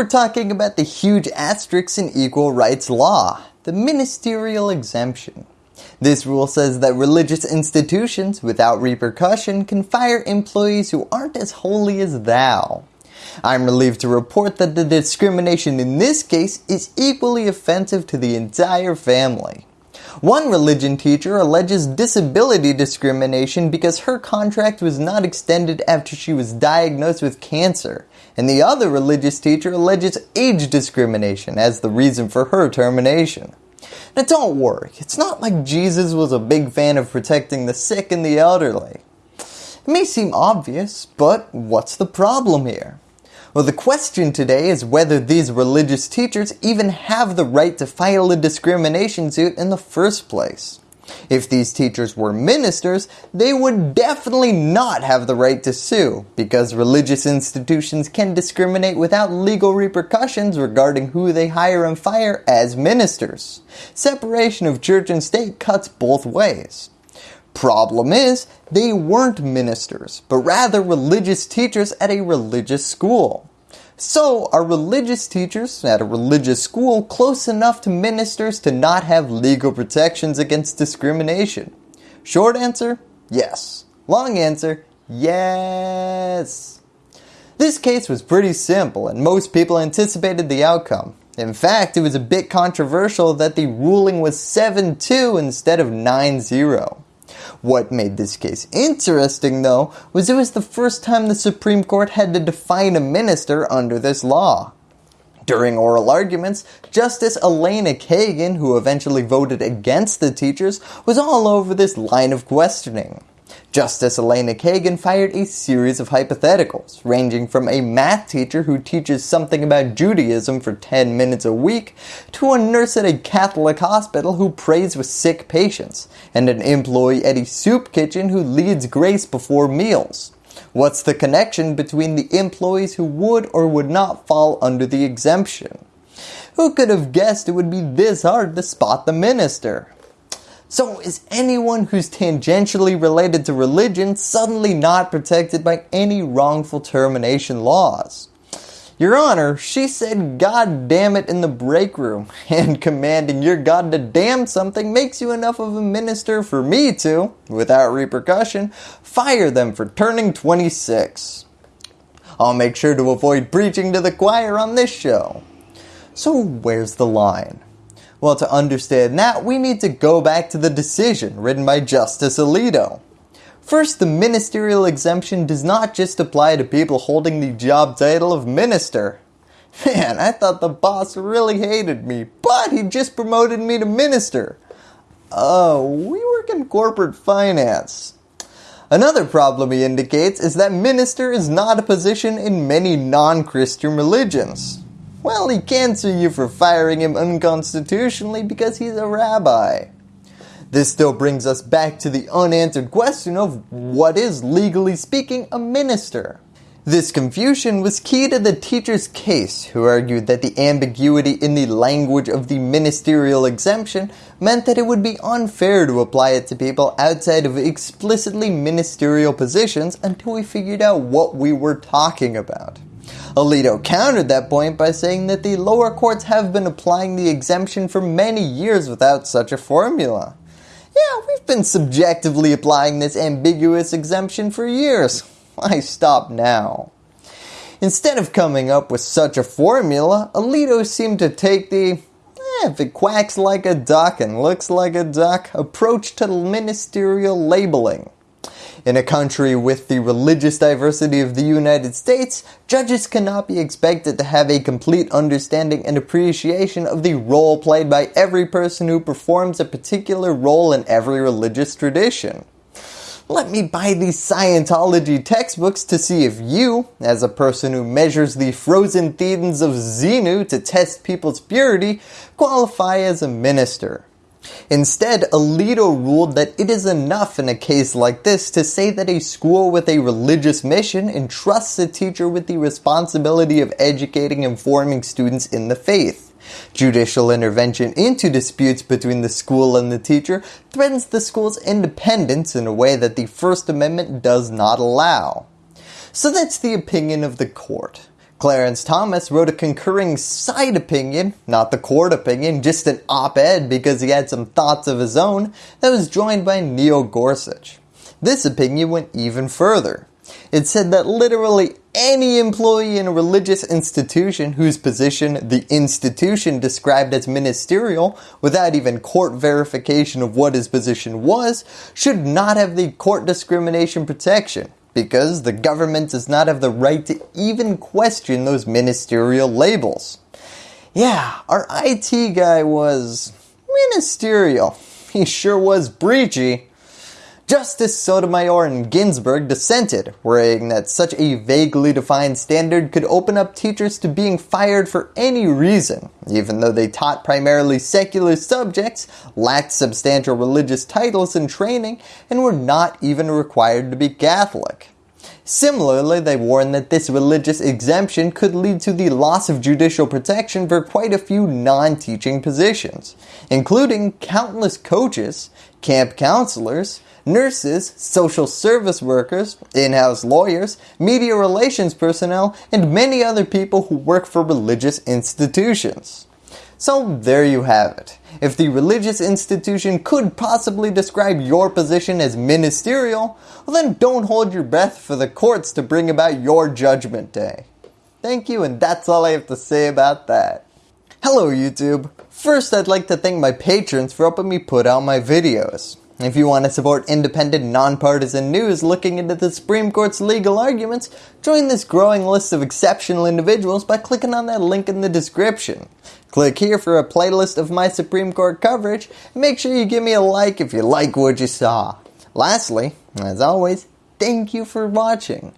we're talking about the huge asterisk in equal rights law, the ministerial exemption. This rule says that religious institutions without repercussion can fire employees who aren't as holy as thou. I'm relieved to report that the discrimination in this case is equally offensive to the entire family. One religion teacher alleges disability discrimination because her contract was not extended after she was diagnosed with cancer, and the other religious teacher alleges age discrimination as the reason for her termination. Now don't worry, it's not like Jesus was a big fan of protecting the sick and the elderly. It may seem obvious, but what's the problem here? Well, the question today is whether these religious teachers even have the right to file a discrimination suit in the first place. If these teachers were ministers, they would definitely not have the right to sue because religious institutions can discriminate without legal repercussions regarding who they hire and fire as ministers. Separation of church and state cuts both ways. Problem is, they weren't ministers, but rather religious teachers at a religious school. So are religious teachers at a religious school close enough to ministers to not have legal protections against discrimination? Short answer, yes. Long answer, yes. This case was pretty simple and most people anticipated the outcome. In fact, it was a bit controversial that the ruling was 7-2 instead of 9-0. What made this case interesting though was it was the first time the Supreme Court had to define a minister under this law. During oral arguments, Justice Elena Kagan, who eventually voted against the teachers, was all over this line of questioning. Justice Elena Kagan fired a series of hypotheticals, ranging from a math teacher who teaches something about Judaism for 10 minutes a week, to a nurse at a Catholic hospital who prays with sick patients, and an employee at a soup kitchen who leads grace before meals. What's the connection between the employees who would or would not fall under the exemption? Who could have guessed it would be this hard to spot the minister? So is anyone who's tangentially related to religion suddenly not protected by any wrongful termination laws? Your Honor, she said God damn it in the break room and commanding your God to damn something makes you enough of a minister for me to, without repercussion, fire them for turning 26. I'll make sure to avoid preaching to the choir on this show. So where's the line? Well, to understand that, we need to go back to the decision written by Justice Alito. First, the ministerial exemption does not just apply to people holding the job title of minister. Man, I thought the boss really hated me, but he just promoted me to minister. Oh, we work in corporate finance. Another problem he indicates is that minister is not a position in many non-Christian religions. Well, he can sue you for firing him unconstitutionally because he's a rabbi. This still brings us back to the unanswered question of what is, legally speaking, a minister? This confusion was key to the teacher's case who argued that the ambiguity in the language of the ministerial exemption meant that it would be unfair to apply it to people outside of explicitly ministerial positions until we figured out what we were talking about. Alito countered that point by saying that the lower courts have been applying the exemption for many years without such a formula. Yeah, we've been subjectively applying this ambiguous exemption for years. Why stop now? Instead of coming up with such a formula, Alito seemed to take the eh, if it quacks like a duck and looks like a duck approach to ministerial labeling. In a country with the religious diversity of the United States, judges cannot be expected to have a complete understanding and appreciation of the role played by every person who performs a particular role in every religious tradition. Let me buy these Scientology textbooks to see if you, as a person who measures the frozen thetans of Xenu to test people's purity, qualify as a minister. Instead, Alito ruled that it is enough in a case like this to say that a school with a religious mission entrusts a teacher with the responsibility of educating and forming students in the faith. Judicial intervention into disputes between the school and the teacher threatens the school's independence in a way that the First Amendment does not allow. So that's the opinion of the court. Clarence Thomas wrote a concurring side opinion, not the court opinion, just an op-ed because he had some thoughts of his own that was joined by Neil Gorsuch. This opinion went even further. It said that literally any employee in a religious institution whose position the institution described as ministerial without even court verification of what his position was should not have the court discrimination protection because the government does not have the right to even question those ministerial labels. Yeah, our IT guy was ministerial. He sure was breachy. Justice Sotomayor and Ginsburg dissented, worrying that such a vaguely defined standard could open up teachers to being fired for any reason, even though they taught primarily secular subjects, lacked substantial religious titles and training, and were not even required to be Catholic. Similarly, they warned that this religious exemption could lead to the loss of judicial protection for quite a few non-teaching positions, including countless coaches, camp counselors, nurses, social service workers, in-house lawyers, media relations personnel, and many other people who work for religious institutions. So there you have it. If the religious institution could possibly describe your position as ministerial, well then don't hold your breath for the courts to bring about your judgment day. Thank you and that's all I have to say about that. Hello YouTube. First I'd like to thank my patrons for helping me put out my videos. If you want to support independent, nonpartisan news looking into the Supreme Court's legal arguments, join this growing list of exceptional individuals by clicking on that link in the description. Click here for a playlist of my Supreme Court coverage, and make sure you give me a like if you like what you saw. Lastly, as always, thank you for watching.